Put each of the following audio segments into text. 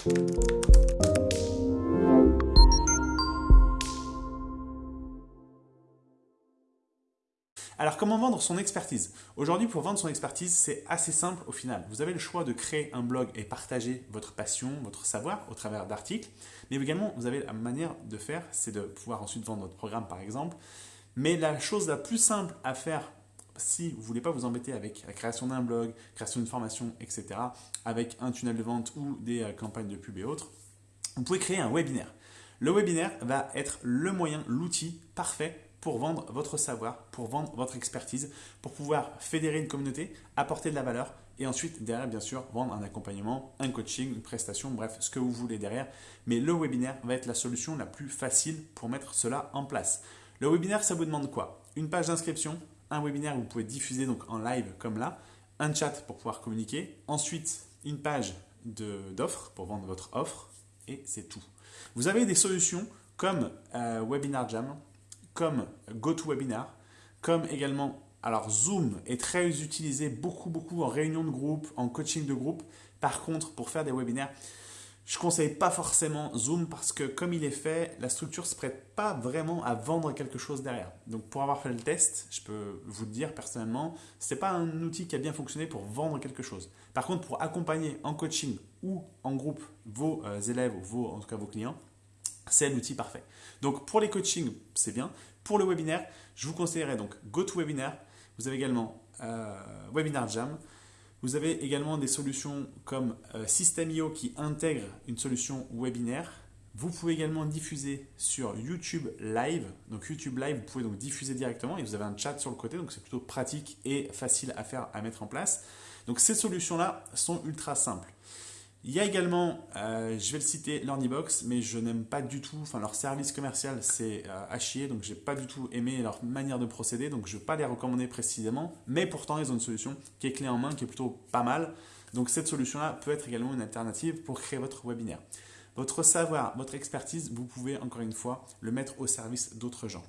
Alors comment vendre son expertise? Aujourd'hui pour vendre son expertise c'est assez simple au final. Vous avez le choix de créer un blog et partager votre passion, votre savoir au travers d'articles. Mais également vous avez la manière de faire, c'est de pouvoir ensuite vendre votre programme par exemple. Mais la chose la plus simple à faire si vous voulez pas vous embêter avec la création d'un blog, création d'une formation, etc., avec un tunnel de vente ou des euh, campagnes de pub et autres, vous pouvez créer un webinaire. Le webinaire va être le moyen, l'outil parfait pour vendre votre savoir, pour vendre votre expertise, pour pouvoir fédérer une communauté, apporter de la valeur et ensuite derrière bien sûr vendre un accompagnement, un coaching, une prestation, bref ce que vous voulez derrière. Mais le webinaire va être la solution la plus facile pour mettre cela en place. Le webinaire ça vous demande quoi? Une page d'inscription, un webinaire où vous pouvez diffuser donc en live comme là, un chat pour pouvoir communiquer, ensuite une page d'offres pour vendre votre offre et c'est tout. Vous avez des solutions comme euh, Webinar Jam, comme GoToWebinar, comme également, alors Zoom est très utilisé beaucoup, beaucoup en réunion de groupe, en coaching de groupe. Par contre, pour faire des webinaires, je conseille pas forcément Zoom parce que comme il est fait, la structure ne se prête pas vraiment à vendre quelque chose derrière. Donc pour avoir fait le test, je peux vous le dire personnellement, ce n'est pas un outil qui a bien fonctionné pour vendre quelque chose. Par contre, pour accompagner en coaching ou en groupe vos euh, élèves ou vos, en tout cas vos clients, c'est l'outil parfait. Donc pour les coachings, c'est bien. Pour le webinaire, je vous conseillerais donc GoToWebinar. Vous avez également euh, Webinar Jam. Vous avez également des solutions comme euh, System.io qui intègre une solution webinaire. Vous pouvez également diffuser sur YouTube Live. Donc YouTube Live, vous pouvez donc diffuser directement et vous avez un chat sur le côté, donc c'est plutôt pratique et facile à faire, à mettre en place. Donc ces solutions-là sont ultra simples. Il y a également, euh, je vais le citer, LearnyBox, mais je n'aime pas du tout, enfin leur service commercial c'est euh, à chier, donc j'ai pas du tout aimé leur manière de procéder, donc je ne vais pas les recommander précisément, mais pourtant ils ont une solution qui est clé en main, qui est plutôt pas mal. Donc cette solution-là peut être également une alternative pour créer votre webinaire. Votre savoir, votre expertise, vous pouvez encore une fois le mettre au service d'autres gens.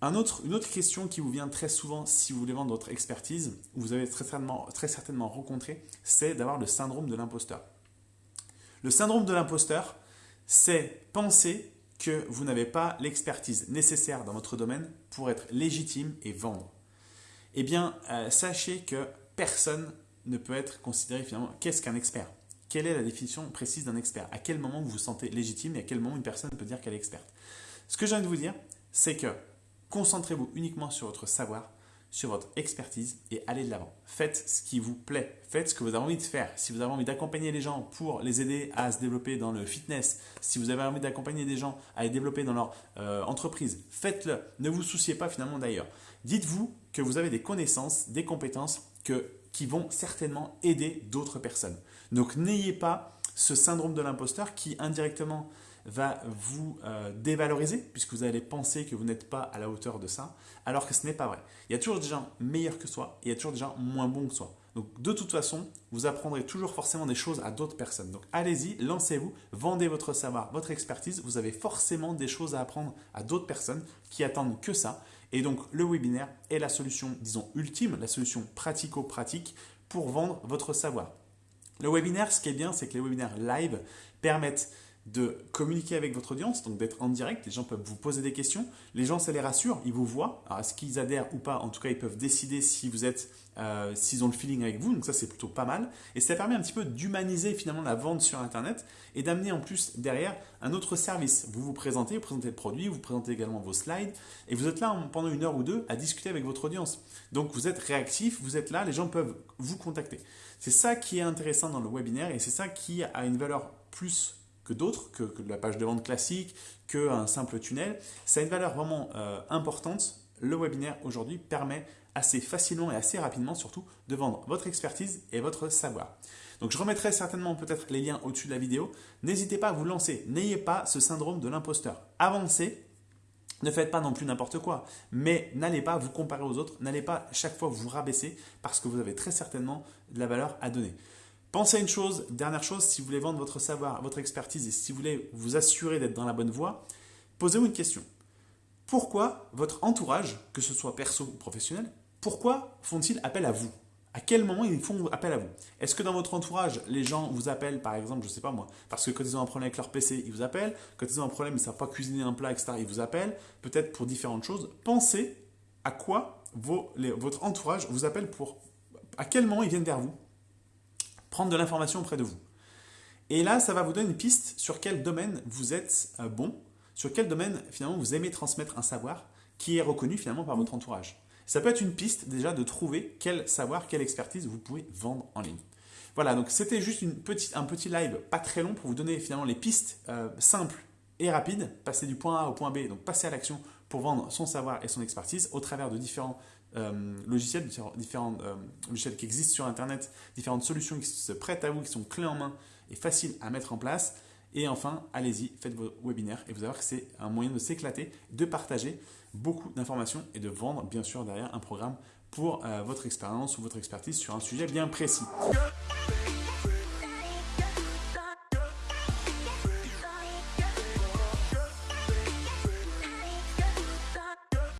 une autre question qui vous vient très souvent si vous voulez vendre votre expertise, vous avez très certainement, très certainement rencontré, c'est d'avoir le syndrome de l'imposteur. Le syndrome de l'imposteur, c'est penser que vous n'avez pas l'expertise nécessaire dans votre domaine pour être légitime et vendre. Eh bien, euh, sachez que personne ne peut être considéré finalement qu'est-ce qu'un expert. Quelle est la définition précise d'un expert? À quel moment vous vous sentez légitime et à quel moment une personne peut dire qu'elle est experte? Ce que j'ai envie de vous dire, c'est que concentrez-vous uniquement sur votre savoir, sur votre expertise et allez de l'avant. Faites ce qui vous plaît, faites ce que vous avez envie de faire. Si vous avez envie d'accompagner les gens pour les aider à se développer dans le fitness, si vous avez envie d'accompagner des gens à les développer dans leur euh, entreprise, faites-le. Ne vous souciez pas finalement d'ailleurs. Dites-vous que vous avez des connaissances, des compétences qui vont certainement aider d'autres personnes. Donc n'ayez pas ce syndrome de l'imposteur qui indirectement va vous euh, dévaloriser puisque vous allez penser que vous n'êtes pas à la hauteur de ça, alors que ce n'est pas vrai. Il y a toujours des gens meilleurs que soi et il y a toujours des gens moins bons que soi. Donc de toute façon, vous apprendrez toujours forcément des choses à d'autres personnes. Donc allez-y, lancez-vous, vendez votre savoir, votre expertise. Vous avez forcément des choses à apprendre à d'autres personnes qui attendent que ça. Et donc le webinaire est la solution, disons, ultime, la solution pratico-pratique pour vendre votre savoir. Le webinaire, ce qui est bien, c'est que les webinaires live permettent de communiquer avec votre audience, donc d'être en direct. Les gens peuvent vous poser des questions. Les gens, ça les rassure, ils vous voient. Alors, est-ce qu'ils adhèrent ou pas En tout cas, ils peuvent décider si vous êtes, euh, s'ils ont le feeling avec vous. Donc ça, c'est plutôt pas mal. Et ça permet un petit peu d'humaniser finalement la vente sur Internet et d'amener en plus derrière un autre service. Vous vous présentez, vous présentez le produit, vous présentez également vos slides et vous êtes là pendant une heure ou deux à discuter avec votre audience. Donc vous êtes réactif, vous êtes là, les gens peuvent vous contacter. C'est ça qui est intéressant dans le webinaire et c'est ça qui a une valeur plus que d'autres, que, la page de vente classique, qu'un simple tunnel. Ça a une valeur vraiment euh, importante. Le webinaire aujourd'hui permet assez facilement et assez rapidement surtout de vendre votre expertise et votre savoir. Donc je remettrai certainement peut-être les liens au-dessus de la vidéo. N'hésitez pas à vous lancer. N'ayez pas ce syndrome de l'imposteur. Avancez. Ne faites pas non plus n'importe quoi, mais n'allez pas vous comparer aux autres, n'allez pas chaque fois vous rabaisser parce que vous avez très certainement de la valeur à donner. Pensez à une chose, dernière chose, si vous voulez vendre votre savoir, votre expertise et si vous voulez vous assurer d'être dans la bonne voie, posez-vous une question. Pourquoi votre entourage, que ce soit perso ou professionnel, pourquoi font-ils appel à vous? À quel moment ils font appel à vous? Est-ce que dans votre entourage, les gens vous appellent, par exemple, je ne sais pas moi, parce que quand ils ont un problème avec leur PC, ils vous appellent. Quand ils ont un problème, ils ne savent pas cuisiner un plat, etc., ils vous appellent. Peut-être pour différentes choses. Pensez à quoi votre entourage vous appelle pour... À quel moment ils viennent vers vous? Prendre de l'information auprès de vous. Et là, ça va vous donner une piste sur quel domaine vous êtes euh, bon, sur quel domaine finalement vous aimez transmettre un savoir qui est reconnu finalement par votre entourage. Ça peut être une piste déjà de trouver quel savoir, quelle expertise vous pouvez vendre en ligne. Voilà, donc c'était juste un petit live pas très long pour vous donner finalement les pistes euh, simples et rapides, passer du point A au point B, donc passer à l'action pour vendre son savoir et son expertise au travers de différents euh, logiciels, différents, euh, logiciels qui existent sur Internet, différentes solutions qui se prêtent à vous, qui sont clés en main et faciles à mettre en place. Et enfin, allez-y, faites vos webinaires et vous allez voir que c'est un moyen de s'éclater, de partager beaucoup d'informations et de vendre bien sûr derrière un programme pour euh, votre expérience ou votre expertise sur un sujet bien précis.